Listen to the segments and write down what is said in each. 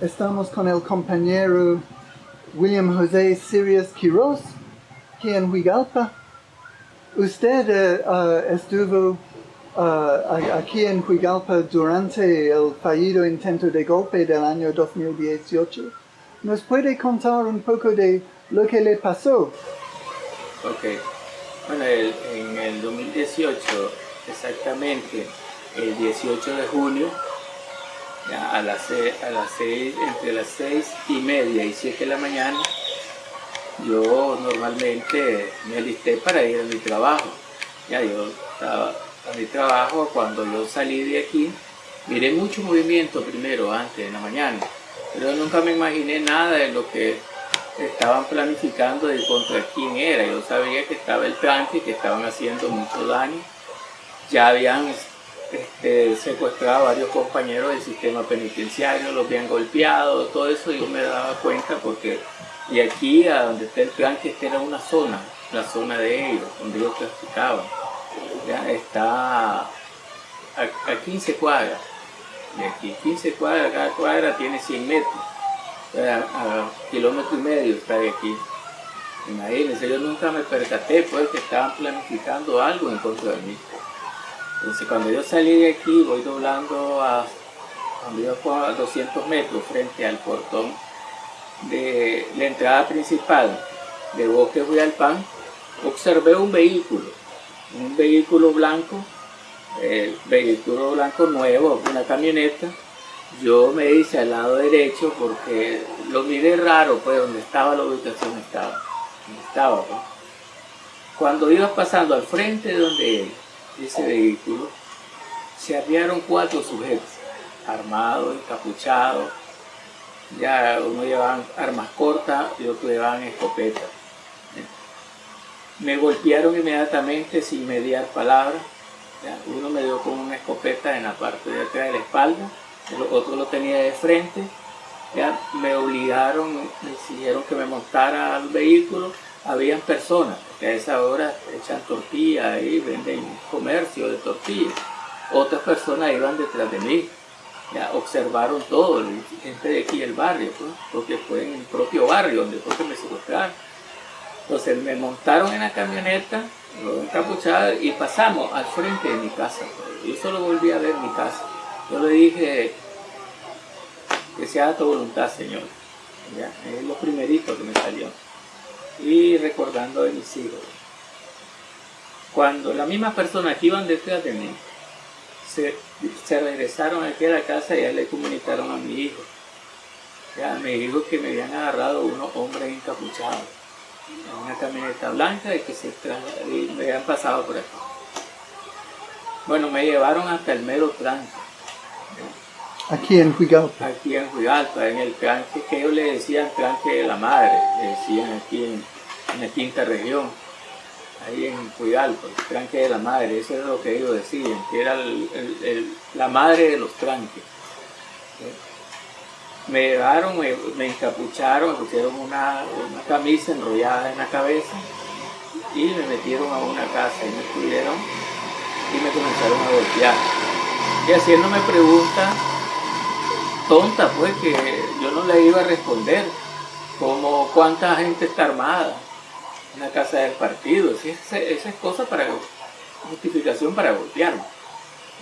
estamos con el compañero William José Sirius Quiroz, aquí en Huigalpa. Usted eh, eh, estuvo eh, aquí en Huigalpa durante el fallido intento de golpe del año 2018. ¿Nos puede contar un poco de lo que le pasó? Ok. Bueno, en el 2018, exactamente el 18 de junio, a las, a las seis, entre las 6 y media y 7 de la mañana, yo normalmente me alisté para ir a mi trabajo. Ya yo estaba a mi trabajo, cuando yo salí de aquí, miré mucho movimiento primero, antes, en la mañana, pero nunca me imaginé nada de lo que estaban planificando de contra quién era. Yo sabía que estaba el tranque, que estaban haciendo mucho daño. Ya habían este, secuestrado a varios compañeros del sistema penitenciario, los habían golpeado, todo eso yo me daba cuenta porque y aquí a donde está el tranque esta era una zona, la zona de ellos, donde ellos practicaban. Ya está a, 15 cuadras, de aquí 15 cuadras, cada cuadra tiene 100 metros, a, kilómetro y medio está de aquí. Imagínense, yo nunca me percaté pues que estaban planificando algo en contra de mí. Entonces cuando yo salí de aquí voy doblando a, a 200 metros frente al portón de la entrada principal de Bosque Pan observé un vehículo, un vehículo blanco, vehículo blanco nuevo, una camioneta. Yo me hice al lado derecho porque lo miré raro, pues donde estaba la ubicación estaba. estaba pues. Cuando iba pasando al frente de donde ese vehículo, se arriaron cuatro sujetos, armados, encapuchados, ya uno llevaban armas cortas y otros llevaban escopetas. Me golpearon inmediatamente sin mediar palabras. Uno me dio con una escopeta en la parte de atrás de la espalda, el otro lo tenía de frente. Ya me obligaron, me dijeron que me montara al vehículo. Habían personas que a esa hora echan tortillas y venden comercio de tortillas. Otras personas iban detrás de mí ya observaron todo, gente de aquí del barrio, pues, porque fue en el propio barrio donde fue que me secuestraron. Entonces me montaron en la camioneta, lo encapuchado y pasamos al frente de mi casa. Yo solo volví a ver mi casa. Yo le dije que se haga tu voluntad, Señor. ¿Ya? Es lo primerito que me salió. Y recordando de mis hijos. Cuando las mismas personas que iban detrás de mí se, regresaron aquí a la casa y ya le comunicaron a mi hijo. Ya me dijo que me habían agarrado unos hombres encapuchados en una camioneta blanca y que se y me habían pasado por aquí. Bueno, me llevaron hasta el mero tranque. Aquí en Huigalpa. Aquí en Huigalpa, en el tranque que ellos le decían tranque de la madre, le decían aquí en, la quinta región ahí en Cuidalco, el tranque de la madre, eso es lo que ellos decían, que era la madre de los tranques. Me llevaron, me, encapucharon, me pusieron una, camisa enrollada en la cabeza y me metieron a una casa y me estuvieron y me comenzaron a golpear. Y haciéndome preguntas tontas, pues que yo no le iba a responder, como cuánta gente está armada, una casa del partido. Esa, es cosa para justificación para golpearme.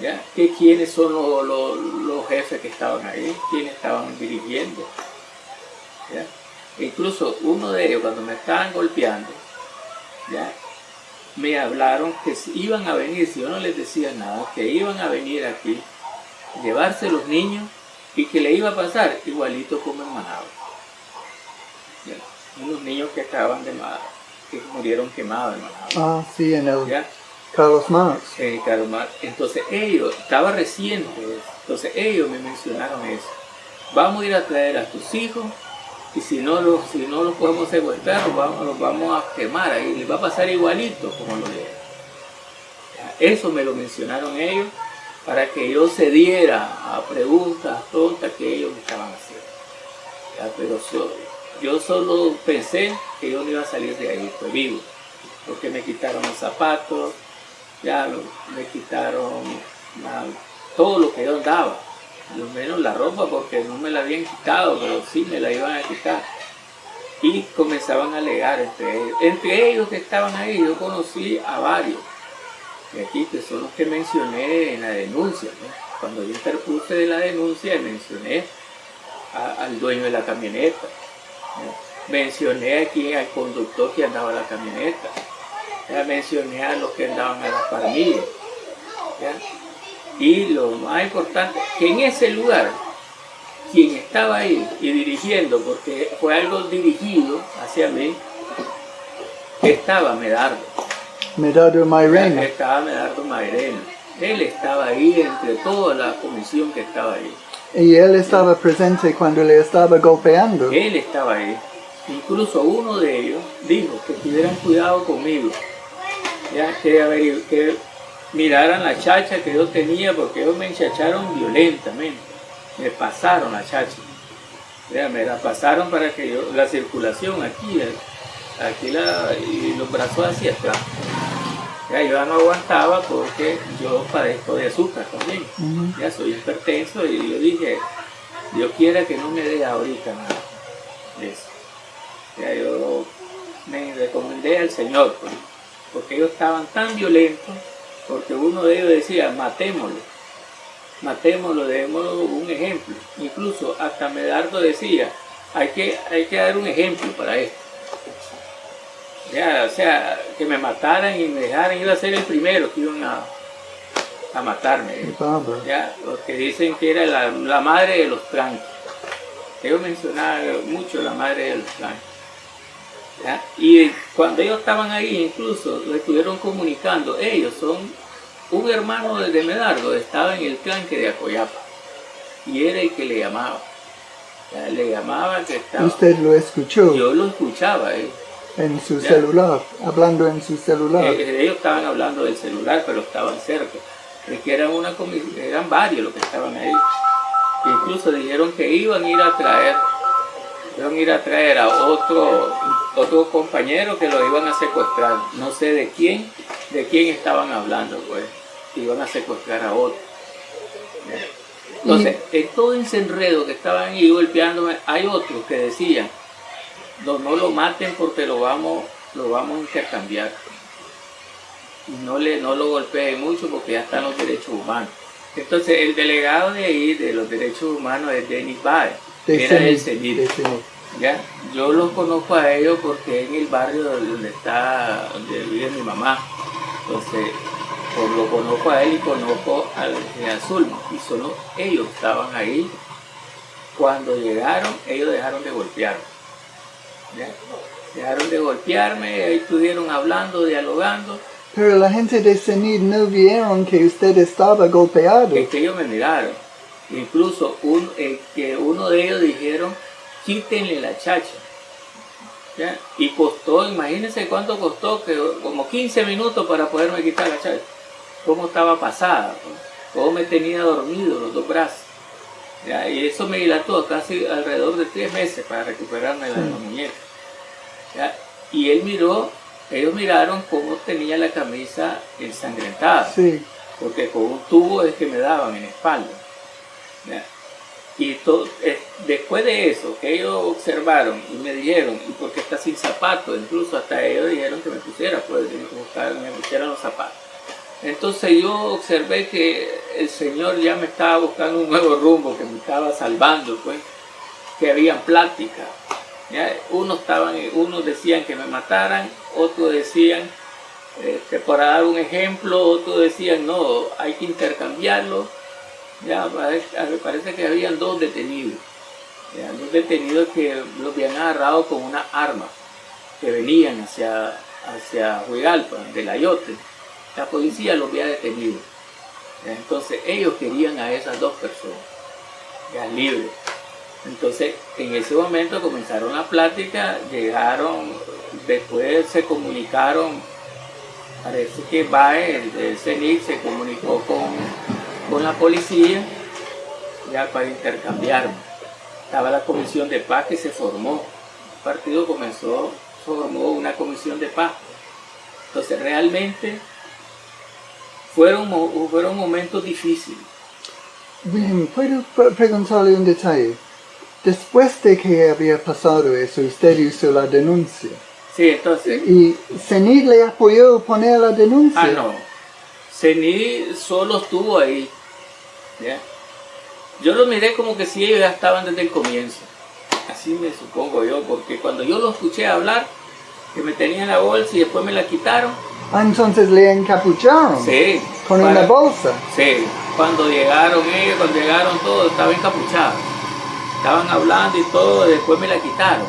¿ya? Que quiénes son los, jefes que estaban ahí, quiénes estaban dirigiendo. ¿ya? E incluso uno de ellos cuando me estaban golpeando, ¿ya? me hablaron que iban a venir, si yo no les decía nada, que iban a venir aquí, llevarse los niños y que le iba a pasar igualito como en Managua. Unos niños que acaban de, que murieron quemados, hermano. Ah, sí, en el Carlos Marx. Carlos Marx. Entonces ellos, estaba reciente, entonces ellos me mencionaron eso. Vamos a ir a traer a tus hijos y si no los, si no los podemos secuestrar, los vamos, los vamos a quemar ahí. Les va a pasar igualito como lo de Eso me lo mencionaron ellos para que yo cediera a preguntas tontas que ellos estaban haciendo. Pero yo solo pensé que yo no iba a salir de ahí, fue vivo, porque me quitaron los zapatos, ya me quitaron todo lo que yo andaba, lo menos la ropa porque no me la habían quitado, pero sí me la iban a quitar. Y comenzaban a alegar entre ellos. Entre ellos que estaban ahí, yo conocí a varios. Y aquí que son los que mencioné en la denuncia. Cuando yo interpuse de la denuncia, mencioné al dueño de la camioneta. Mencioné aquí al conductor que andaba la camioneta. Mencioné a los que andaban a las parmillas. Y lo más importante, que en ese lugar, quien estaba ahí y dirigiendo, porque fue algo dirigido hacia mí, estaba Medardo. Medardo Mairena. Estaba Medardo Mairena. Él estaba ahí entre toda la comisión que estaba ahí. Y él estaba presente cuando le estaba golpeando. Él estaba ahí. Incluso uno de ellos dijo que tuvieran cuidado conmigo. Ya, que, que miraran la chacha que yo tenía porque ellos me enchacharon violentamente. Me pasaron la chacha. me la pasaron para que yo, la circulación aquí, aquí la, y los brazos hacia atrás. Ya, yo ya no aguantaba porque yo padezco de azúcar también. Ya soy hipertenso y yo dije, Dios quiera que no me dé ahorita nada eso. Ya, yo me recomendé al Señor pues, porque ellos estaban tan violentos porque uno de ellos decía, matémoslo, matémoslo, démoslo un ejemplo. Incluso hasta Medardo decía, hay que, hay que dar un ejemplo para esto. Ya, o sea, que me mataran y me dejaran, iba a ser el primero que iban a, a matarme. Ya, porque dicen que era la, madre de los tranques. Ellos mencionaban mucho la madre de los tranques. Y cuando ellos estaban ahí, incluso lo estuvieron comunicando, ellos son un hermano de Medardo, estaba en el tranque de Acoyapa y era el que le llamaba. le llamaba que estaba. ¿Usted lo escuchó? Yo lo escuchaba. Eh. En su celular, hablando en su celular. Eh, ellos estaban hablando del celular, pero estaban cerca. Es que eran, una eran varios los que estaban ahí. Incluso dijeron que iban a ir a traer, iban a ir a traer a otro otro compañero que lo iban a secuestrar. No sé de quién, de quién estaban hablando, pues. Iban a secuestrar a otro. Entonces, en todo ese enredo que estaban ahí golpeándome, hay otros que decían, no, no lo maten porque lo vamos, lo vamos a intercambiar. Y no, le, no lo golpeen mucho porque ya están los derechos humanos. Entonces, el delegado de ahí, de los derechos humanos, es Denis Baez, era el CENIR. ¿ya? Yo los conozco a ellos porque en el barrio donde está, donde vive mi mamá. Entonces, pues lo conozco a él y conozco al de Azul. Y solo ellos estaban ahí. Cuando llegaron, ellos dejaron de golpearme. Dejaron de golpearme, ahí estuvieron hablando, dialogando. Pero la gente de CENID no vieron que usted estaba golpeado. Es que ellos me miraron. Incluso un, que uno de ellos dijeron quítenle la chacha. Y costó, imagínense cuánto costó, que como 15 minutos para poderme quitar la chacha. Cómo estaba pasada, cómo me tenía dormido los dos brazos. Y eso me dilató casi alrededor de tres meses para recuperarme la, muñeca. Y él miró, ellos miraron cómo tenía la camisa ensangrentada. Porque con un tubo es que me daban en la espalda. Y todo, eh, después de eso, que ellos observaron y me dijeron, ¿y por qué está sin zapatos? Incluso hasta ellos dijeron que me pusiera, pues, me pusieran los zapatos. Entonces yo observé que el Señor ya me estaba buscando un nuevo rumbo, que me estaba salvando, pues, que había plática. ¿Ya? Unos, estaban, unos decían que me mataran, otros decían, este, para dar un ejemplo, otros decían, no, hay que intercambiarlo ya parece, que habían dos detenidos, dos detenidos que los habían agarrado con una arma, que venían hacia, hacia Huigalpa, del Ayote. La policía los había detenido. Entonces ellos querían a esas dos personas, ya libres. Entonces en ese momento comenzaron la plática, llegaron, después se comunicaron, parece que Bae, el de CENIC, se comunicó con con la policía ya para intercambiar. Estaba la comisión de paz que se formó. El partido comenzó, formó una comisión de paz. Entonces realmente fueron, fueron momentos difíciles. William, ¿puedo pre- preguntarle un detalle? Después de que había pasado eso, usted hizo la denuncia. Sí, entonces, ¿Y Zenid le apoyó poner la denuncia? ah, no. Ceni solo estuvo ahí. ¿ya? Yo lo miré como que si ellos ya estaban desde el comienzo. Así me supongo yo, porque cuando yo lo escuché hablar, que me tenían la bolsa y después me la quitaron. Ah, entonces le encapucharon Sí. con para- una bolsa. Sí, cuando llegaron ellos, cuando llegaron todos, estaba encapuchado. Estaban hablando y todo, después me la quitaron.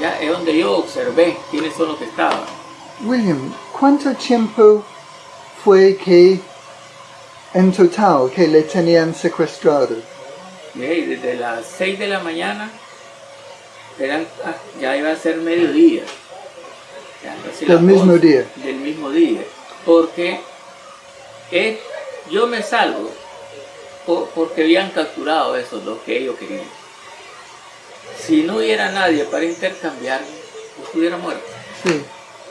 Ya es donde yo observé quiénes son los que estaban. William, ¿cuánto tiempo fue que en total que le tenían secuestrado? Desde las 6 de la mañana, eran, ah, ya iba a ser mediodía. Del mismo 11 día. Del mismo día. Porque es- yo me salgo po- porque habían capturado esos dos que ellos querían. Si no hubiera nadie para intercambiar, yo estuviera muerto. Sí.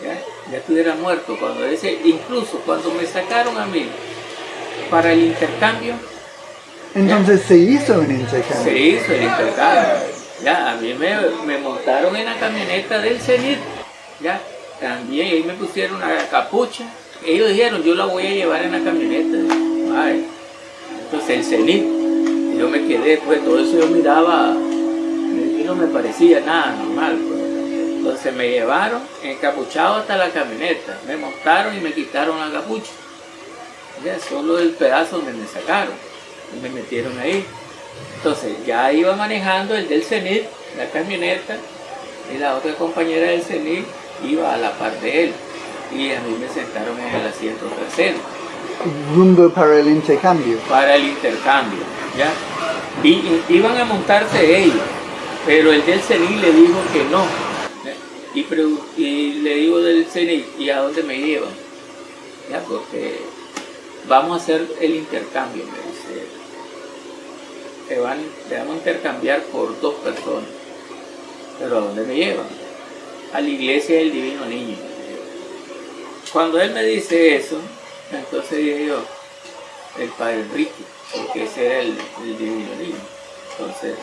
ya, ya estuviera muerto. Cuando ese, incluso cuando me sacaron a mí para el intercambio, Entonces se hizo se intercambio. hizo el intercambio. Ya, a mí me, me montaron en la camioneta del CENIT. Ya, también ahí me pusieron una capucha. Ellos dijeron, yo la voy a llevar en la camioneta. Ay. Entonces el CENIT, yo me quedé, pues todo eso yo miraba, y no me parecía nada normal. pues. Entonces me llevaron encapuchado hasta la camioneta, me montaron y me quitaron la capucha. Ya, solo el pedazo donde me sacaron y me metieron ahí. Entonces ya iba manejando el del CENIT, la camioneta, y la otra compañera del CENIT iba a la par de él. Y a mí me sentaron en el asiento trasero Rumbo para el intercambio. para el intercambio. ¿ya? Y, iban a montarse ellos, pero el del CENIT le dijo que no. Y, le digo del CENIT, ¿y a dónde me llevan? Ya, porque vamos a hacer el intercambio, me dice. Te, van, te vamos a intercambiar por dos personas. ¿Pero a dónde me llevan? A la iglesia del Divino Niño. Cuando él me dice eso, entonces dije yo, el Padre Enrique, porque ese era el, el Divino Niño. Entonces,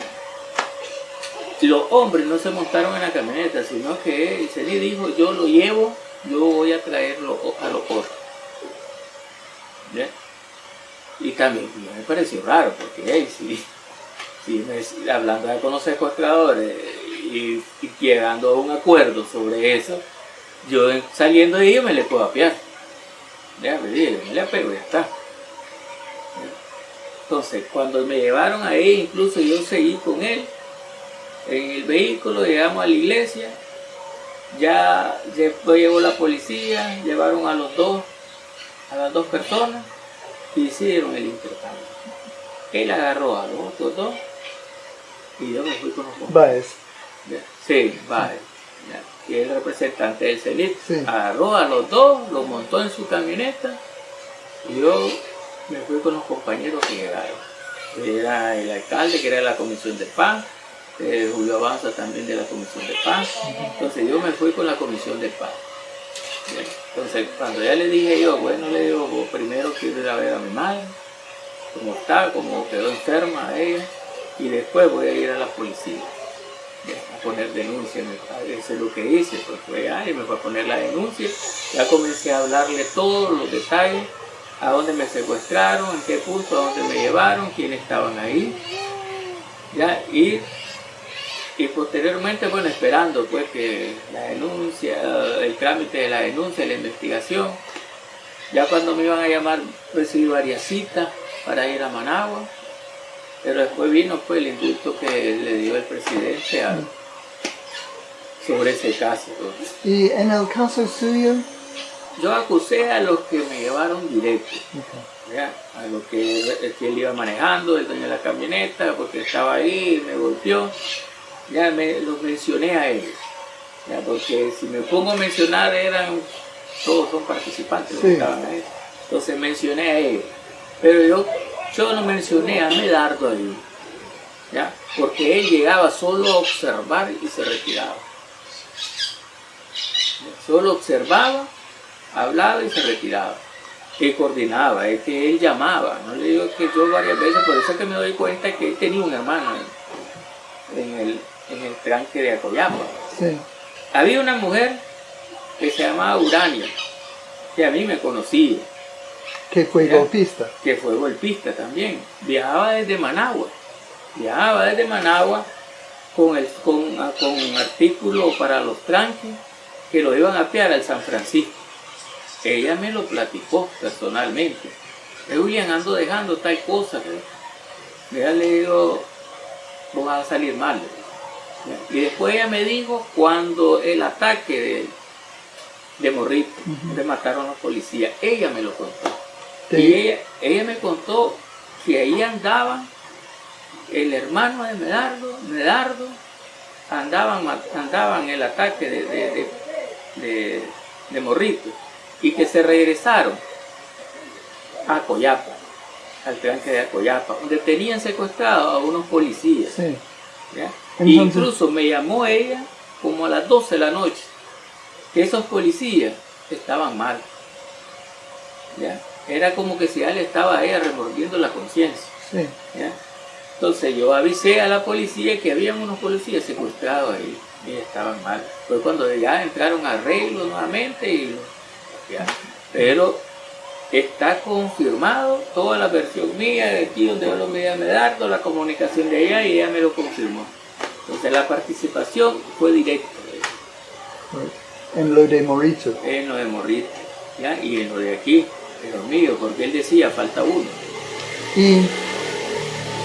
los hombres no se montaron en la camioneta, sino que el Señor dijo, yo lo llevo, yo voy a traerlo a los otros. ¿Ya? Y también me pareció raro, porque hey, si, si me- hablando con los secuestradores y, y llegando a un acuerdo sobre eso, yo saliendo de ellos me le puedo apiar. Ya, me dije, me le apego, ya está. Entonces, cuando me llevaron ahí, incluso yo seguí con él en el vehículo, llegamos a la iglesia, ya después llegó la policía, llevaron a los dos, a las dos personas y hicieron el intercambio. Él agarró a los otros dos y yo me fui con los. Baez. Ya, Sí. Ya, Y el representante del CENIT Sí. agarró a los dos, los montó en su camioneta y yo me fui con los compañeros que llegaron. Era el alcalde, que era de la Comisión de Paz, eh, Julio Avanza también de la Comisión de Paz. Entonces yo me fui con la Comisión de Paz. Entonces cuando ya le dije yo, bueno, le digo, "Vos primero quiero ir a ver a mi madre, cómo está, cómo quedó enferma ella, y después voy a ir a la policía a poner denuncia. mi padre. Eso es lo que hice, pues fue ahí, me fue a poner la denuncia. Ya comencé a hablarle todos los detalles, a dónde me secuestraron, en qué punto, a dónde me llevaron, quiénes estaban ahí. Ya, y, y posteriormente, bueno, esperando pues que la denuncia, el trámite de la denuncia, la investigación. Ya cuando me iban a llamar, recibí varias citas para ir a Managua. Pero después vino pues el indulto que le dio el presidente a- sobre ese caso. Y en el caso suyo, Yo acusé a los que me llevaron directo, ¿ya? a los que, que él iba manejando, el dueño de la camioneta, porque estaba ahí, me golpeó. Ya me, los mencioné a ellos. ¿ya? Porque si me pongo a mencionar, eran todos son participantes los que estaban ahí. Entonces mencioné a ellos. Pero yo, yo no mencioné a Medardo ahí. ¿ya? Porque él llegaba solo a observar y se retiraba. Solo observaba, hablaba y se retiraba. que coordinaba, es que él llamaba, no le digo que yo varias veces, por eso es que me doy cuenta que él tenía un hermano en, en el, en el tranque de Acoyapa. Sí. Había una mujer que se llamaba Urania, que a mí me conocía, Que fue golpista. que fue golpista también. Viajaba desde Managua, viajaba desde Managua con, el, con, a- con un artículo para los tranques que lo iban a pear al San Francisco. Ella me lo platicó personalmente. William, ando dejando tal cosa. Ya le digo, vos vas a salir mal. Y después ella me dijo cuando el ataque de, de Morrito, Ujú. le mataron a los policías, ella me lo contó. Te- Y ella, ella me contó que ahí andaban el hermano de Medardo, Medardo, andaban, andaban en el ataque de, de, de, Morrito y que se regresaron a Coyapa, al tranque de Acoyapa, donde tenían secuestrados a unos policías. Sí. ¿ya? Entonces- incluso me llamó ella como a las 12 de la noche, que esos policías estaban mal. ¿ya? Era como que si ya le estaba a ella remordiendo la conciencia. Sí. Entonces yo avisé a la policía que habían unos policías secuestrados ahí y estaban mal. Fue cuando ya entraron a arreglo nuevamente y ya. Pero está confirmado toda la versión mía de aquí donde yo lo me Medardo, la comunicación de ella y ella me lo confirmó. Entonces la participación fue directa En lo de Morito. en lo de Morrito ¿ya? y en lo de aquí, lo mío, porque él decía falta uno. Y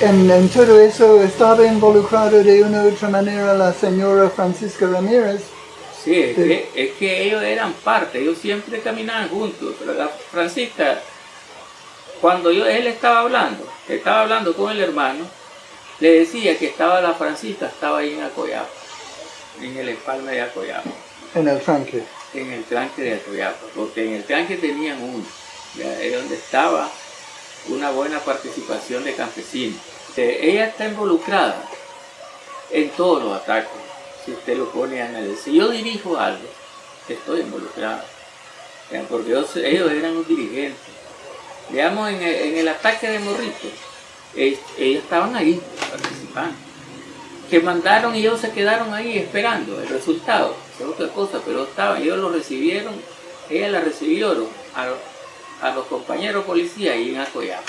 en, en todo eso estaba involucrado de una u otra manera la señora Francisca Ramírez. Sí, es. Que, es que ellos eran parte, ellos siempre caminaban juntos. Pero la Francisca, cuando yo, él estaba hablando, estaba hablando con el hermano, le decía que estaba la Francisca, estaba ahí en Acoyapa, en el empalme de Acoyapa, En el tranque. en el tranque de Acoyapa, porque en el tranque tenían uno, es donde estaba una buena participación de campesinos. Ella está involucrada en todos los ataques, si usted lo pone a analizar. Si yo dirijo algo, estoy involucrado, porque ellos, eran los dirigentes. Digamos, en el, ataque de Morrito, ellos estaban ahí participando. Que mandaron y ellos se quedaron ahí esperando el resultado, es otra cosa, pero estaban, ellos lo recibieron, ella la recibieron a los compañeros policías ahí en Acoyapa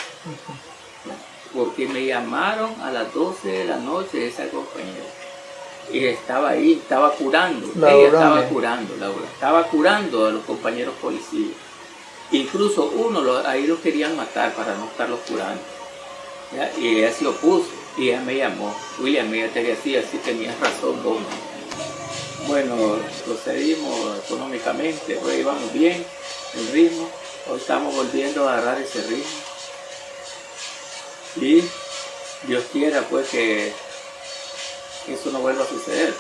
porque me llamaron a las 12 de la noche esa compañera. Y estaba ahí, estaba curando. Laura Ella estaba me- curando, Laura. Estaba curando a los compañeros policías. Incluso uno lo- ahí los querían matar para no estarlos curando. ¿ya? Y ella se opuso. Y ella me llamó. William, ella te decía, sí tenías razón, vos. Bueno, procedimos económicamente, pues íbamos bien, el ritmo. Hoy estamos volviendo a agarrar ese ritmo. Y Dios quiera pues que eso no vuelva a suceder.